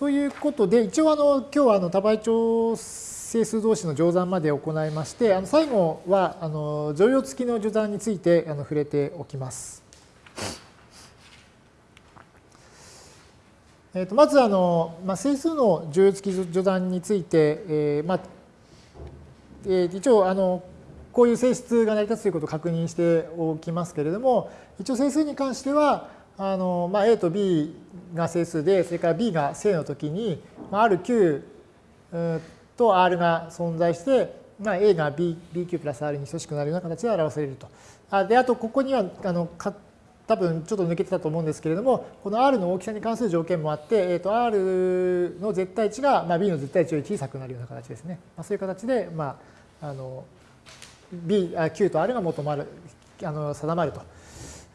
ということで、一応あの今日はあの多倍調整数同士の乗算まで行いまして、あの最後はあの乗用付きの序算についてあの触れておきます。えー、とまずあの、まあ、整数の乗用付き序算について、えーまあえー、一応あのこういう性質が成り立つということを確認しておきますけれども、一応整数に関しては、あのまあ、A と B が整数で、それから B が正の時に、まあ、RQ と R が存在して、まあ、A が B BQ プラス R に等しくなるような形で表されると。あで、あと、ここには、あのか多分ちょっと抜けてたと思うんですけれども、この R の大きさに関する条件もあって、えー、と R の絶対値が、まあ、B の絶対値より小さくなるような形ですね。まあ、そういう形で、まあ、あの B、Q と R が求まる、あの定まると。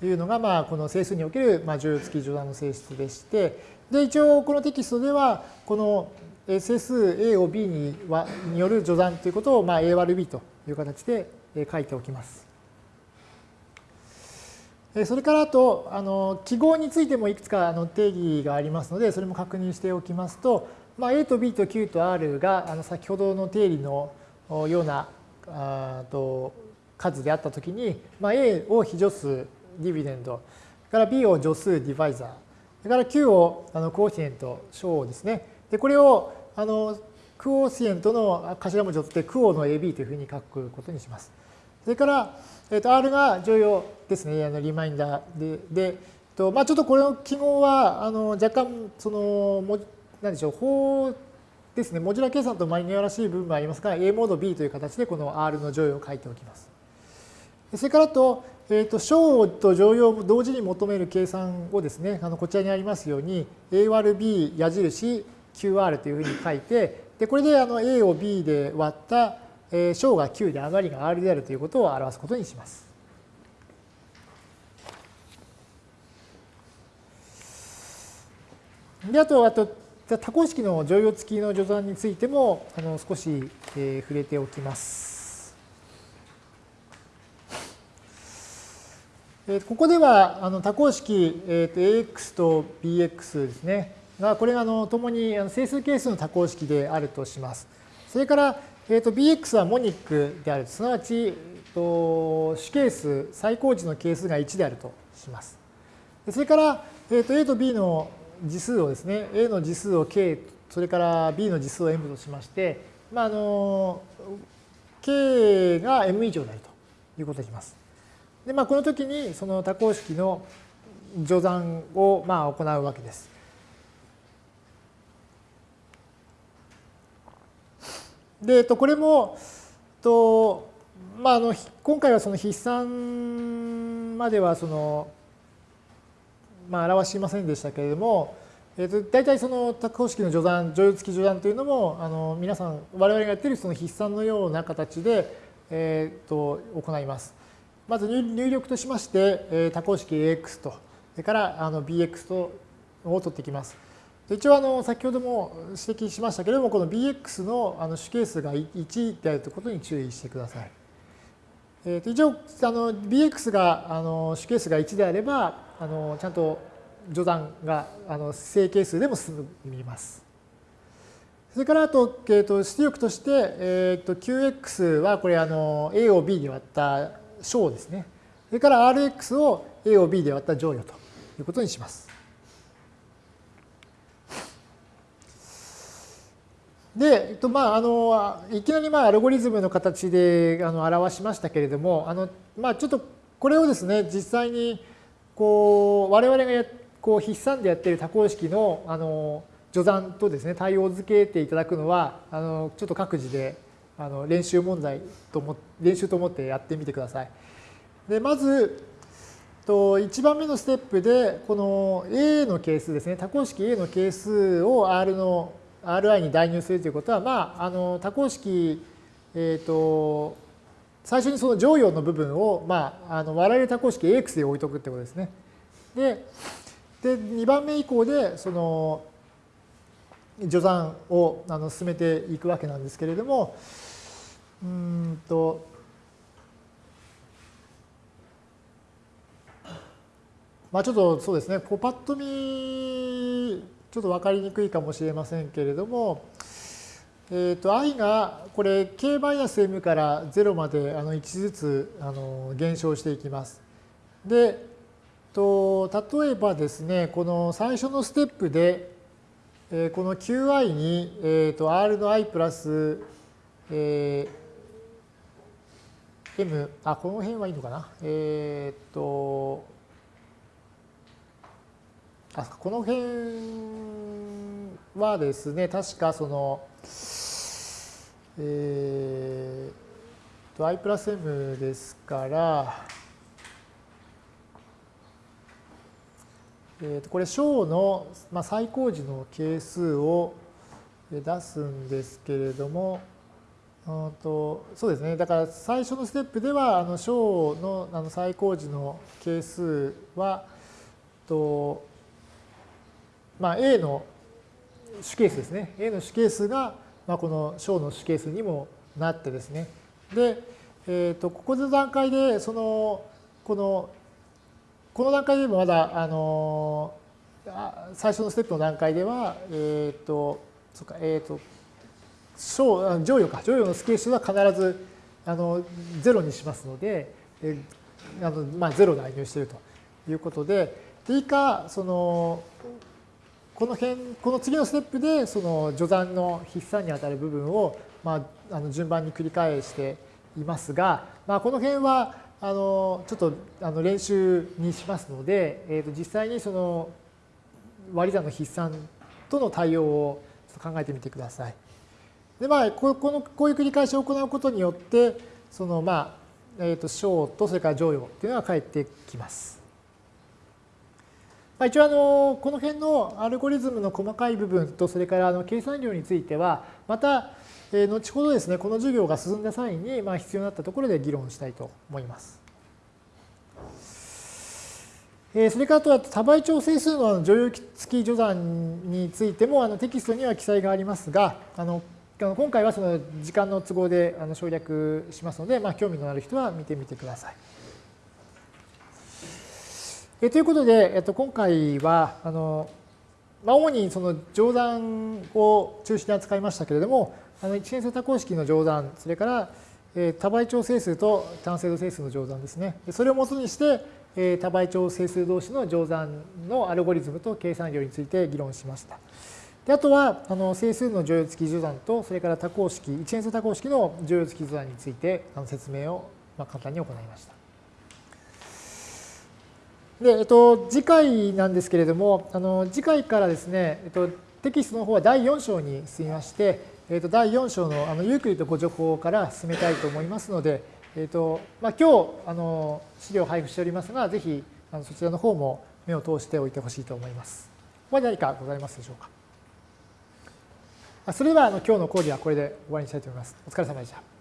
いうのが、まあ、この整数における、まあ、重要付き乗算の性質でして、で、一応このテキストでは、この整数 A を B にはによる序算ということを、まあ、A 割る B という形で書いておきます。それからあと、あの記号についてもいくつかあの定義がありますので、それも確認しておきますと、まあ、A と B と Q と R があの先ほどの定理のようなあと数であったときに、まあ、A を非助数ディビデンド、それから B を助数ディバイザー、それから Q をあのコーシエント、小ですね。で、これをあのクオーシエントの頭文字を取ってクオの AB というふうに書くことにします。それから、えー、と R が重要ですね、あのリマインダーで。でとまあ、ちょっとこれの記号はあの若干その何でしょう法ですね、モジュラ計算とマニュアらしい部分もありますが、A モード B という形でこの R の乗用を書いておきます。それからと、えーと、小と乗用を同時に求める計算をですね、あのこちらにありますように、A 割る B 矢印 QR というふうに書いて、でこれであの A を B で割った、えー、小が9で余りが R であるということを表すことにします。で、あと、あと、多項式の乗用付きの序算についても、あの少し、えー、触れておきます。ここではあの多項式、えー、と AX と BX ですね。がこれがあの共に整数係数の多項式であるとします。それから、えー、と BX はモニックである。すなわち、えー、と主係数、最高値の係数が1であるとします。それから、えー、と A と B の次数をですね、A の次数を K、それから B の次数を M としまして、まあ、あの K が M 以上であるということにします。で、まあ、この時にその多項式の序算をまあ行うわけです。で、とこれも、とまあ、あの今回はその筆算まではその、まあ、表しませんでしたけれども、えー、と大体その多項式の序算、乗用付き序算というのも、あの皆さん、我々がやっているその筆算のような形で、えー、と行います。まず入力としまして、多項式 AX と、それからあの BX とを取ってきます。一応あの先ほども指摘しましたけれども、この BX のあの主係数が1であるということに注意してください。えー、と一応あの BX があの主係数が1であれば、あのちゃんと序断があの正係数でも進みます。それからあと、えー、と出力として、えー、と QX はこれあの A を B に割った小ですね。それから Rx を A を B で割った乗与ということにします。で、えっと、まあ、あの、いきなりまあアルゴリズムの形であの表しましたけれども、あの、まあ、ちょっとこれをですね、実際に、こう、我々がやこう筆算でやっている多項式の、あの、序算とですね、対応づけていただくのは、あの、ちょっと各自であの練習問題とも練習と思ってやってみてください。でまずと1番目のステップでこの A の係数ですね多項式 A の係数を R の Ri に代入するということはまああの多項式えっ、ー、と最初にその乗用の部分を、まあ、あの我々多項式 AX で置いとくってことですね。でで2番目以降でその序算をあの進めていくわけなんですけれどもうんとまあちょっとそうですねこうパッと見ちょっと分かりにくいかもしれませんけれども、えー、と i がこれ k マイナス m から0まであの1ずつあの減少していきます。で、と例えばですね、この最初のステップで、え、この qi に、えー、と r の i プラス、えー、m、あ、この辺はいいのかな？えっ、と、あこの辺はですね、確かその、えー、と i プラス m ですから、えー、とこれ小の、まあ、最高時の係数を出すんですけれども、とそうですね、だから最初のステップではあの小のあの最高時の係数はと、まあ、A の主係数ですね。A の主係数が、まあ、この小の主係数にもなってですね。で、えー、とここの段階でそのこのこの段階でもまだ、あの最初のステップの段階では、えっ、ー、と、そうか、えっ、ー、と、小、乗与か、乗与のスケー数は必ず、あの、ゼロにしますので、えあのまあ、ゼロで入しているということで、で以下、その、この辺、この次のステップで、その序算の筆算にあたる部分を、まあ、あの順番に繰り返していますが、まあ、この辺は、あのちょっとあの練習にしますので、えー、と実際にその割り算の筆算との対応を考えてみてください。でまあ、このこういう繰り返しを行うことによってそのまあ、えー、と小とそれから乗与っていうのが返ってきます。まあ、一応あのこの辺のアルゴリズムの細かい部分とそれからあの計算量についてはまたえ後ほどですね、この授業が進んだ際に、まあ、必要になったところで議論したいと思います。えそれからあと多倍調整数の乗用付き序算についてもあのテキストには記載がありますが、あの今回はその時間の都合であの省略しますので、まあ、興味のある人は見てみてください。えということで、えっと、今回はあの、まあ、主にその乗算を中心に扱いましたけれども、あの一変数多項式の乗算、それから、え多倍調整数と単精度整数の乗算ですね。それをもとにして、え多倍調整数同士の乗算のアルゴリズムと計算量について議論しました。であとは、あの整数の乗用付き乗算と、それから多項式、一変数多項式の乗用付き乗算についてあの説明を、まあ、簡単に行いました。で、えっと、次回なんですけれども、あの次回からですね、えっと、テキストの方は第4章に進みまして、えー、と第4章のあのユークリッドご情報から進めたいと思いますので、えーとまあ、今日あの資料を配布しておりますが、ぜひあのそちらの方も目を通しておいてほしいと思います。ここに何かございますでしょうか？それではあの今日の講義はこれで終わりにしたいと思います。お疲れ様でした。